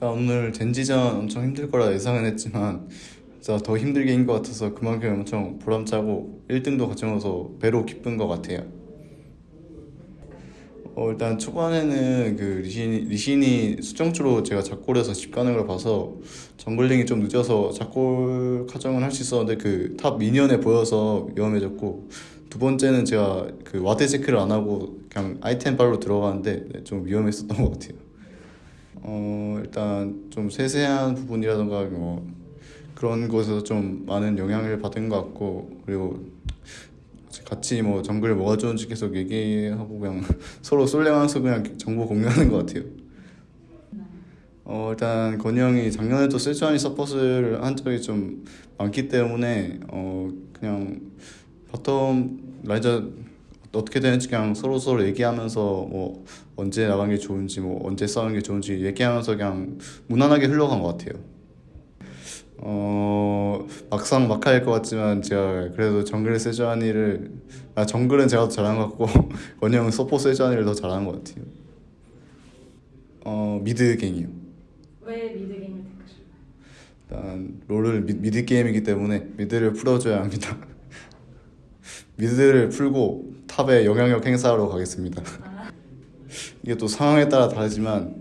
일단 오늘 젠지전 엄청 힘들 거라 예상은 했지만 진짜 더 힘들게 이긴 것 같아서 그만큼 엄청 보람차고 1등도 가져서 배로 기쁜 것 같아요. 어, 일단 초반에는 그 리신이, 리신이 수정주로 제가 작골에서 집 가는 걸 봐서 정글링이 좀 늦어서 작골 카정을 할 수 있었는데 그 탑 미니언에 보여서 위험해졌고 두 번째는 제가 그 와드 체크를 안 하고 그냥 아이템 빨로 들어가는데 네, 좀 위험했었던 것 같아요. 어, 일단 좀 세세한 부분이라던가 뭐 그런 곳에서 좀 많은 영향을 받은 것 같고 그리고 같이 뭐 정글 뭐가 좋은지 계속 얘기하고 그냥 서로 솔랭하면서 그냥 정보 공유하는 것 같아요. 어 일단 건희 형이 작년에도 세주아니 support을 한 적이 좀 많기 때문에 어 그냥 bottom 라인전 어떻게 되는지 그냥 서로 서로 얘기하면서 뭐 언제 나가는 게 좋은지 뭐 언제 싸우는 게 좋은지 얘기하면서 그냥 무난하게 흘러간 것 같아요. 어 막상막하일 것 같지만 제가 그래도 정글 세주아니를 아 정글은 제가 더 잘한 것 같고 건희 형은 support 세주아니를 더 잘하는 것 같아요. 어 mid gank이요. 왜 mid gank을 택하셨나요? 일단 롤은 미, mid 게임이기 때문에 mid를 풀어줘야 합니다. mid를 풀고 top에 영향력 행사하러 가겠습니다. 이게 또 상황에 따라 다르지만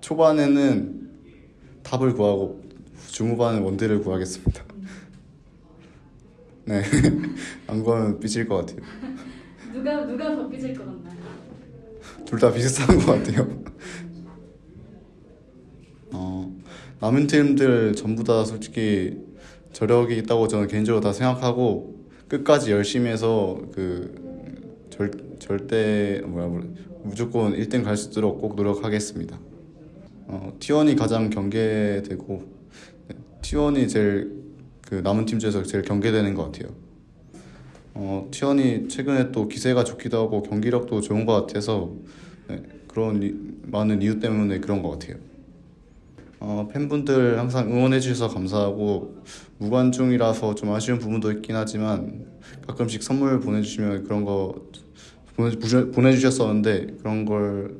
초반에는 탑을 구하고 중후반은 원딜을 구하겠습니다. 네, 안 구하면 삐질 것 같아요. 누가 누가 더 삐질 것 같나요? 둘 다 비슷한 것 같아요. 어, 남은 팀들 전부 다 솔직히 저력이 있다고 저는 개인적으로 다 생각하고 끝까지 열심히 해서 그 절, 절대 뭐야 뭐야 무조건 1등 갈 수 있도록 꼭 노력하겠습니다. 어, T1이 가장 경계되고 네, T1이 제일 그 남은 팀 중에서 제일 경계되는 것 같아요. 어, T1이 최근에 또 기세가 좋기도 하고 경기력도 좋은 것 같아서 네, 그런 이- 많은 이유 때문에 그런 것 같아요. 어, 팬분들 항상 응원해 주셔서 감사하고 무관중이라서 좀 아쉬운 부분도 있긴 하지만 가끔씩 선물 보내주시면 그런 거 보내주셨었는데 그런 걸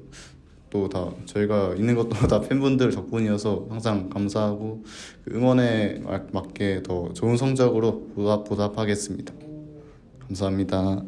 또 다 저희가 있는 것도 다 팬분들 덕분이어서 항상 감사하고 그 응원에 막- 맞게 더 좋은 성적으로 보답, 보답하겠습니다. 감사합니다.